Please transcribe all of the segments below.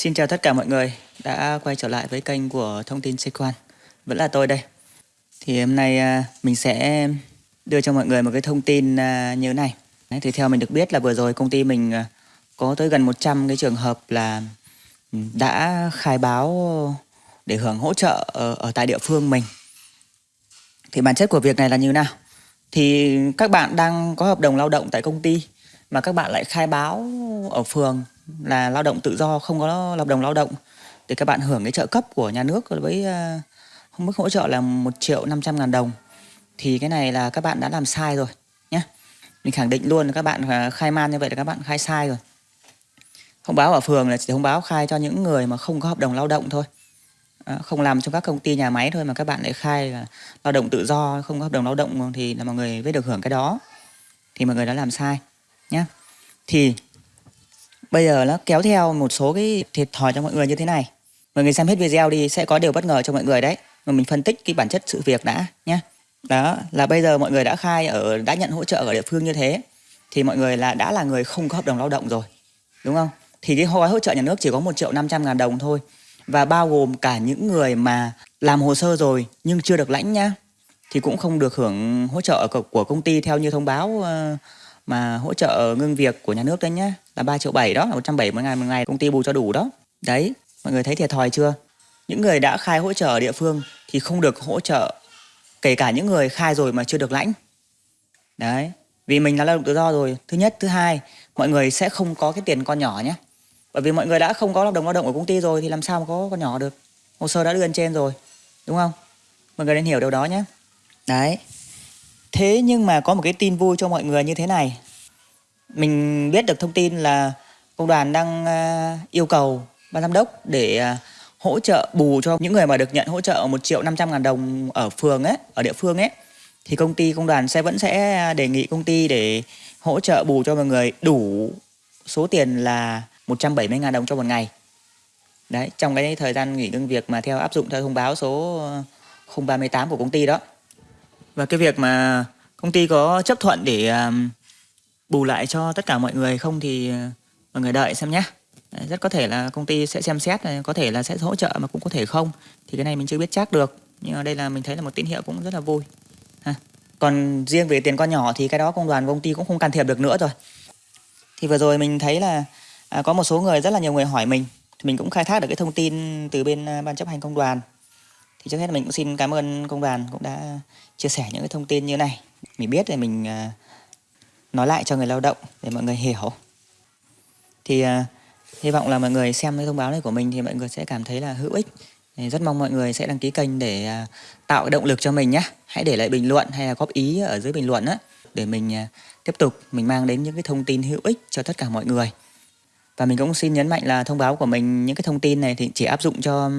Xin chào tất cả mọi người đã quay trở lại với kênh của Thông tin Sĩ Quan. Vẫn là tôi đây. Thì hôm nay à, mình sẽ đưa cho mọi người một cái thông tin à, như thế này. Đấy, thì theo mình được biết là vừa rồi công ty mình à, có tới gần 100 cái trường hợp là ừ, đã khai báo để hưởng hỗ trợ ở, ở tại địa phương mình. Thì bản chất của việc này là như nào? Thì các bạn đang có hợp đồng lao động tại công ty mà các bạn lại khai báo ở phường là lao động tự do không có hợp đồng lao động thì các bạn hưởng cái trợ cấp của nhà nước với ờ, uh, mức hỗ trợ là 1 triệu 500 ngàn đồng. Thì cái này là các bạn đã làm sai rồi nhé mình khẳng định luôn là các bạn ờ, khai man như vậy là các bạn khai sai rồi. Thông báo ở phường là chỉ thông báo khai cho những người mà không có hợp đồng lao động thôi. À, không làm trong các công ty nhà máy thôi mà các bạn lại khai là lao động tự do không có hợp đồng lao động thì là mọi người mới được hưởng cái đó. Thì mọi người đã làm sai nhé thì bây giờ nó kéo theo một số cái thiệt thòi cho mọi người như thế này. Mọi người xem hết video đi, sẽ có điều bất ngờ cho mọi người đấy. Mà mình phân tích cái bản chất sự việc đã nhé đó, là bây giờ mọi người đã khai ở, đã nhận hỗ trợ ở địa phương như thế, thì mọi người là, đã là người không có hợp đồng lao động rồi, đúng không? Thì cái gói hỗ trợ nhà nước chỉ có một triệu năm trăm ngàn đồng thôi, và bao gồm cả những người mà làm hồ sơ rồi nhưng chưa được lãnh nhá, thì cũng không được hưởng hỗ trợ của công ty theo như thông báo ờ, mà hỗ trợ ngưng việc của nhà nước đấy nhá, là 3 triệu 7 đó, là 170 ngày một ngày công ty bù cho đủ đó. Đấy, mọi người thấy thiệt thòi chưa? Những người đã khai hỗ trợ ở địa phương thì không được hỗ trợ, kể cả những người khai rồi mà chưa được lãnh. Đấy, vì mình là lao động tự do rồi. Thứ nhất, thứ hai, mọi người sẽ không có cái tiền con nhỏ nhé. Bởi vì mọi người đã không có hợp đồng lao động ở công ty rồi thì làm sao mà có con nhỏ được? Hồ sơ đã đưa lên trên rồi, đúng không? Mọi người nên hiểu điều đó nhé. Đấy thế nhưng mà có một cái tin vui cho mọi người như thế này mình biết được thông tin là công đoàn đang ờ, yêu cầu ban giám đốc để ờ, hỗ trợ bù cho những người mà được nhận hỗ trợ một triệu năm trăm ngàn đồng ở phường ấy, ở địa phương ấy thì công ty công đoàn sẽ vẫn sẽ đề nghị công ty để hỗ trợ bù cho mọi người đủ số tiền là 170 ngàn đồng cho một ngày. Đấy, trong cái thời gian nghỉ ngưng việc mà theo áp dụng theo thông báo số 038 của công ty đó. Và cái việc mà công ty có chấp thuận để um, bù lại cho tất cả mọi người không thì uh, mọi người đợi xem nhé. Rất có thể là công ty sẽ xem xét, à, có thể là sẽ hỗ trợ mà cũng có thể không. Thì cái này mình chưa biết chắc được. Nhưng mà đây là mình thấy là một tín hiệu cũng rất là vui. Ha. Còn riêng về tiền con nhỏ thì cái đó công đoàn công ty cũng không can thiệp được nữa rồi. Thì vừa rồi mình thấy là à, có một số người rất là nhiều người hỏi mình. Thì mình cũng khai thác được cái thông tin từ bên ban chấp hành công đoàn thì trước hết mình cũng xin cảm ơn công đoàn cũng đã chia sẻ những cái thông tin như này. Mình biết thì mình à, nói lại cho người lao động để mọi người hiểu. Thì à, hy vọng là mọi người xem cái thông báo này của mình thì mọi người sẽ cảm thấy là hữu ích. Rất mong mọi người sẽ đăng ký kênh để à, tạo cái động lực cho mình nhé hãy để lại bình luận hay là góp ý ở dưới bình luận á, để mình tiếp tục mình mang đến những cái thông tin hữu ích cho tất cả mọi người. Và mình cũng xin nhấn mạnh là thông báo của mình, những cái thông tin này thì chỉ áp dụng cho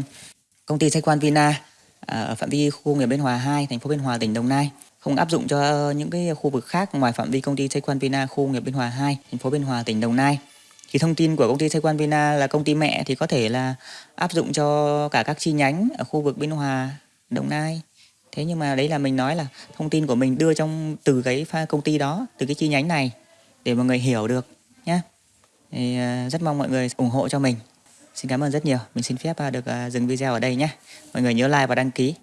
công ty Sách Quan Vina. À, ở phạm vi khu công nghiệp Biên Hòa 2, thành phố Biên Hòa, tỉnh Đồng Nai không áp dụng cho ờ, những cái khu vực khác ngoài phạm vi công ty Tây Quan Vina khu công nghiệp Biên Hòa 2, thành phố Biên Hòa, tỉnh Đồng Nai. Thì thông tin của công ty Tây Quan Vina là công ty mẹ thì có thể là áp dụng cho cả các chi nhánh ở khu vực Biên Hòa, Đồng Nai. Thế nhưng mà đấy là mình nói là thông tin của mình đưa trong từ cái công ty đó, từ cái chi nhánh này để mọi người hiểu được nhé. Thì ờ, rất mong mọi người ủng hộ cho mình. Xin cảm ơn rất nhiều. Mình xin phép à, được à, dừng video ở đây nhé. Mọi người nhớ like và đăng ký.